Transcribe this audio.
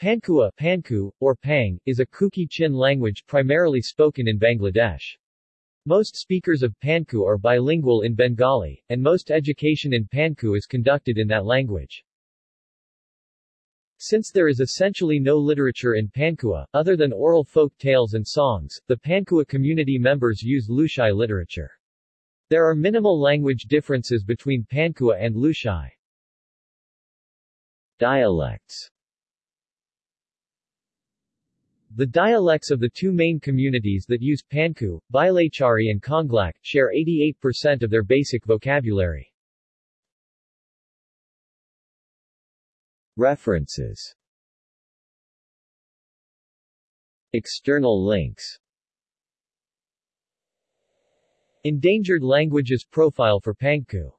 Pangkhua Pankhu, or Pang, is a Kuki-Chin language primarily spoken in Bangladesh. Most speakers of Pankhu are bilingual in Bengali, and most education in Pankhu is conducted in that language. Since there is essentially no literature in Pangkhua, other than oral folk tales and songs, the Pangkhua community members use Lushai literature. There are minimal language differences between Pangkhua and Lushai. Dialects the dialects of the two main communities that use Pankhu, Bilaichari and Konglak, share 88% of their basic vocabulary. References. External links. Endangered Languages Profile for Pankhu